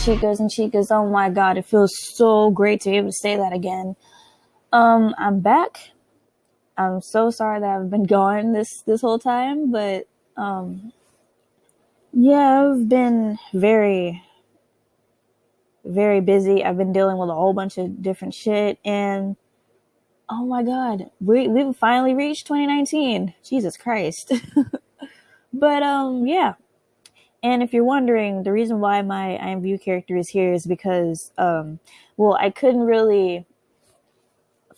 Chicas and chicas, oh my god, it feels so great to be able to say that again. Um, I'm back. I'm so sorry that I've been gone this this whole time, but um yeah, I've been very very busy. I've been dealing with a whole bunch of different shit and oh my god, we we've finally reached 2019. Jesus Christ. but um yeah, and if you're wondering, the reason why my IMVU character is here is because, um, well, I couldn't really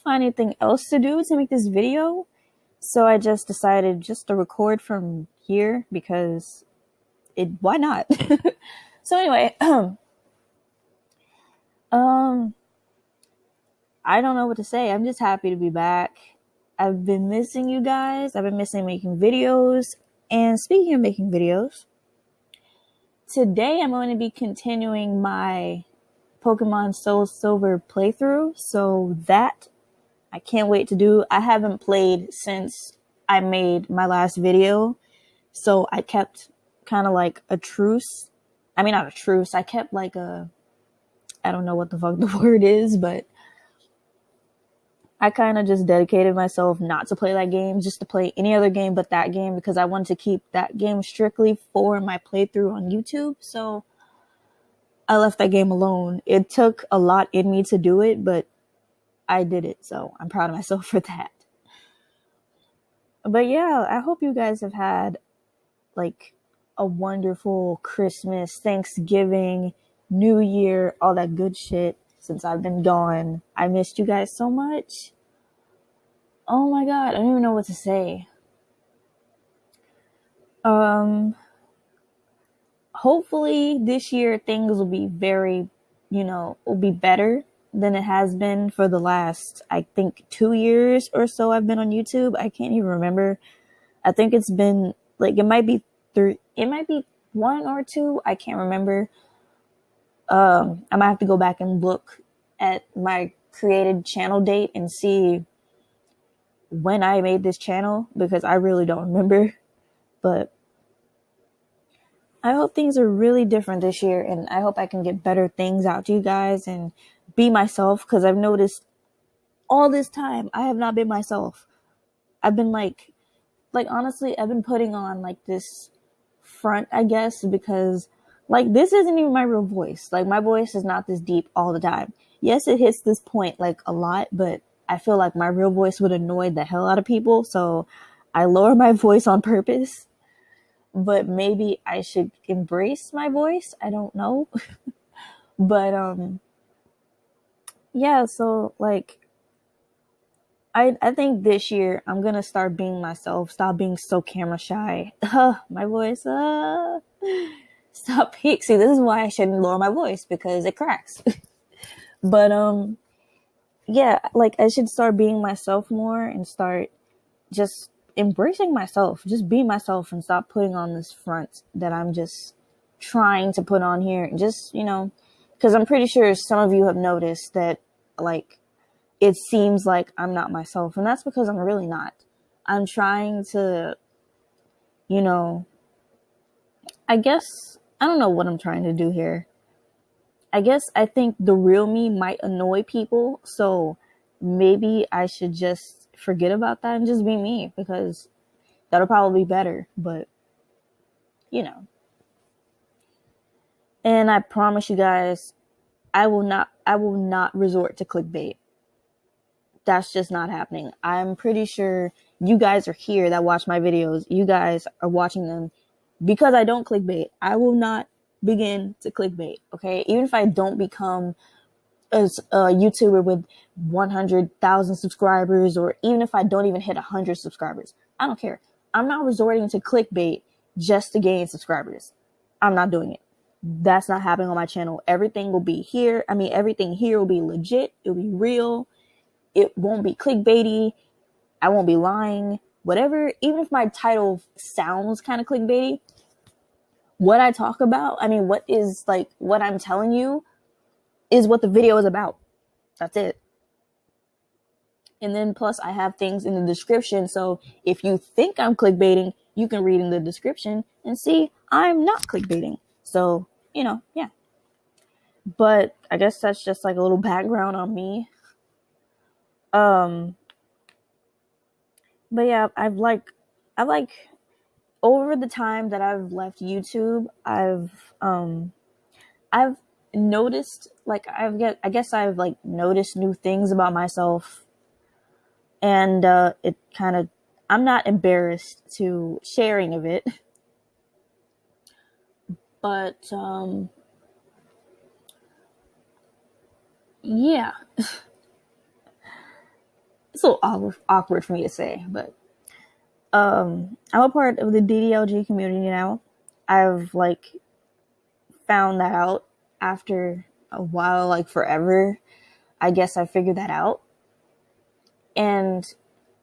find anything else to do to make this video. So I just decided just to record from here because it, why not? so anyway, um, I don't know what to say. I'm just happy to be back. I've been missing you guys. I've been missing making videos. And speaking of making videos, today I'm going to be continuing my Pokemon Soul Silver playthrough. So that I can't wait to do. I haven't played since I made my last video. So I kept kind of like a truce. I mean, not a truce. I kept like a, I don't know what the fuck the word is, but I kind of just dedicated myself not to play that game, just to play any other game but that game because I wanted to keep that game strictly for my playthrough on YouTube. So I left that game alone. It took a lot in me to do it, but I did it. So I'm proud of myself for that. But yeah, I hope you guys have had like a wonderful Christmas, Thanksgiving, New Year, all that good shit since I've been gone. I missed you guys so much. Oh my god, I don't even know what to say. Um hopefully this year things will be very, you know, will be better than it has been for the last I think 2 years or so I've been on YouTube. I can't even remember. I think it's been like it might be three it might be one or two, I can't remember um, I might have to go back and look at my created channel date and see when I made this channel because I really don't remember. But I hope things are really different this year and I hope I can get better things out to you guys and be myself because I've noticed all this time I have not been myself. I've been like, like honestly, I've been putting on like this front, I guess, because like this isn't even my real voice. Like my voice is not this deep all the time. Yes, it hits this point like a lot, but I feel like my real voice would annoy the hell out of people, so I lower my voice on purpose. But maybe I should embrace my voice. I don't know. but um yeah, so like I I think this year I'm gonna start being myself, stop being so camera shy. my voice, uh stop peak. See, this is why I shouldn't lower my voice because it cracks. but um yeah, like I should start being myself more and start just embracing myself, just be myself and stop putting on this front that I'm just trying to put on here and just, you know, cuz I'm pretty sure some of you have noticed that like it seems like I'm not myself and that's because I'm really not. I'm trying to you know I guess I don't know what I'm trying to do here. I guess I think the real me might annoy people, so maybe I should just forget about that and just be me because that'll probably be better, but you know. And I promise you guys, I will not I will not resort to clickbait. That's just not happening. I'm pretty sure you guys are here that watch my videos. You guys are watching them because I don't clickbait, I will not begin to clickbait. Okay. Even if I don't become a, a YouTuber with 100,000 subscribers, or even if I don't even hit 100 subscribers, I don't care. I'm not resorting to clickbait just to gain subscribers. I'm not doing it. That's not happening on my channel. Everything will be here. I mean, everything here will be legit. It'll be real. It won't be clickbaity. I won't be lying. Whatever, even if my title sounds kind of clickbaity, what I talk about, I mean, what is like what I'm telling you is what the video is about. That's it. And then plus I have things in the description. So if you think I'm clickbaiting, you can read in the description and see I'm not clickbaiting. So, you know, yeah. but I guess that's just like a little background on me. Um, but yeah, I've like, I've like, over the time that I've left YouTube, I've, um, I've noticed, like, I've get, I guess I've like noticed new things about myself, and uh, it kind of, I'm not embarrassed to sharing of it, but um, yeah. it's a little awkward, for me to say, but um, I'm a part of the DDLG community now. I've like found that out after a while, like forever. I guess I figured that out. And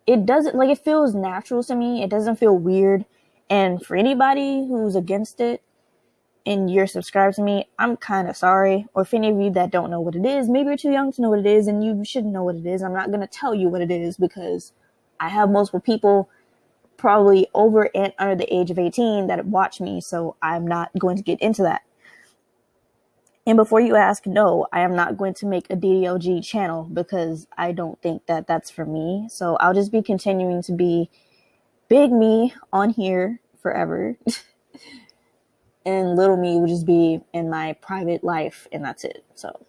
it doesn't like it feels natural to me. It doesn't feel weird. And for anybody who's against it, and you're subscribed to me, I'm kind of sorry. Or if any of you that don't know what it is, maybe you're too young to know what it is and you shouldn't know what it is. I'm not going to tell you what it is because I have multiple people probably over and under the age of 18 that watch me. So I'm not going to get into that. And before you ask, no, I am not going to make a DDLG channel because I don't think that that's for me. So I'll just be continuing to be big me on here forever. and little me would just be in my private life and that's it. So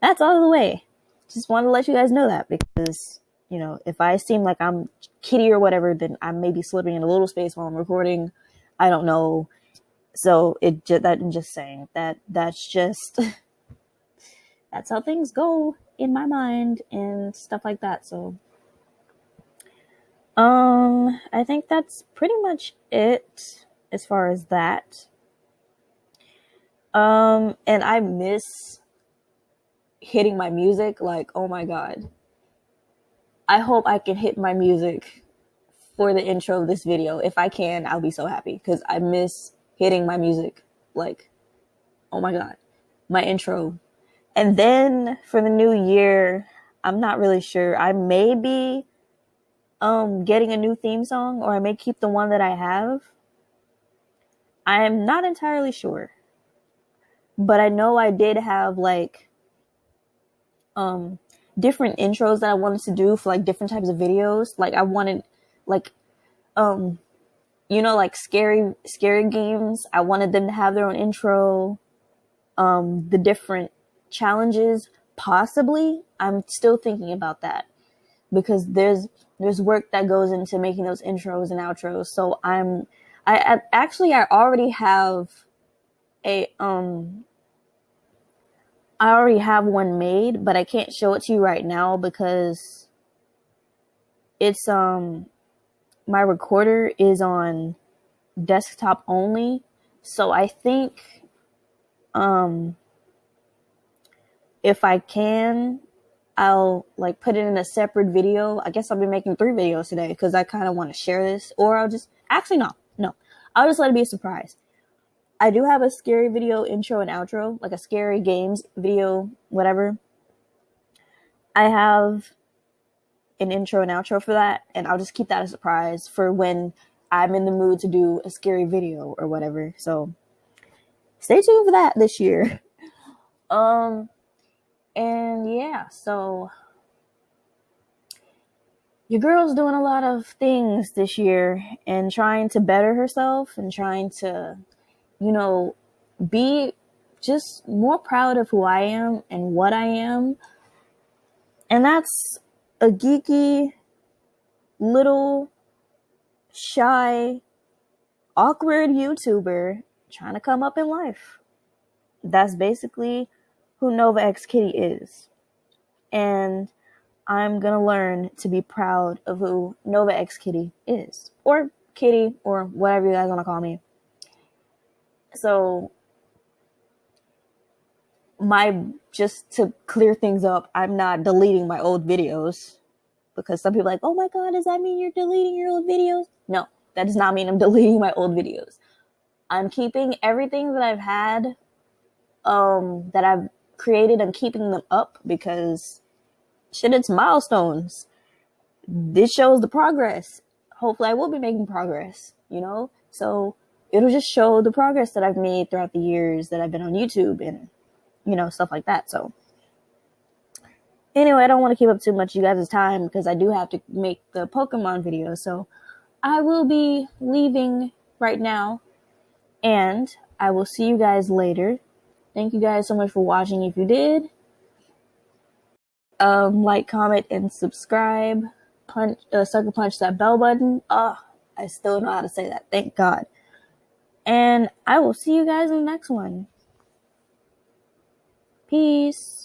that's all the way. Just want to let you guys know that because, you know, if I seem like I'm kitty or whatever, then I may be slipping in a little space while I'm recording. I don't know. So it just, that I'm just saying that that's just, that's how things go in my mind and stuff like that. So, um, I think that's pretty much it as far as that. Um, and I miss hitting my music. Like, oh my God. I hope I can hit my music for the intro of this video. If I can, I'll be so happy because I miss hitting my music. Like, oh my God, my intro. And then for the new year, I'm not really sure. I may be um, getting a new theme song or I may keep the one that I have. I'm not entirely sure but I know I did have like um different intros that I wanted to do for like different types of videos. Like I wanted like um you know like scary scary games. I wanted them to have their own intro. Um the different challenges possibly. I'm still thinking about that because there's there's work that goes into making those intros and outros. So I'm I, I actually I already have a um I already have one made, but I can't show it to you right now because it's um my recorder is on desktop only. So I think um if I can I'll like put it in a separate video. I guess I'll be making three videos today because I kind of want to share this or I'll just actually no, no. I'll just let it be a surprise. I do have a scary video intro and outro, like a scary games video, whatever. I have an intro and outro for that, and I'll just keep that a surprise for when I'm in the mood to do a scary video or whatever. So stay tuned for that this year. um and yeah, so your girl's doing a lot of things this year and trying to better herself and trying to you know, be just more proud of who I am and what I am. And that's a geeky, little, shy, awkward YouTuber trying to come up in life. That's basically who Nova X Kitty is. And I'm gonna learn to be proud of who Nova X Kitty is. Or Kitty, or whatever you guys wanna call me. So my just to clear things up, I'm not deleting my old videos because some people are like, "Oh my god, does that mean you're deleting your old videos?" No, that does not mean I'm deleting my old videos. I'm keeping everything that I've had um that I've created, I'm keeping them up because shit it's milestones. This shows the progress. Hopefully I will be making progress, you know? So it'll just show the progress that I've made throughout the years that I've been on YouTube and you know, stuff like that. So, anyway, I don't want to keep up too much you guys' time because I do have to make the Pokemon video. So, I will be leaving right now and I will see you guys later. Thank you guys so much for watching if you did. Um, like, comment, and subscribe. Punch, uh, sucker punch that bell button. Oh, I still know how to say that. Thank God. And I will see you guys in the next one. Peace.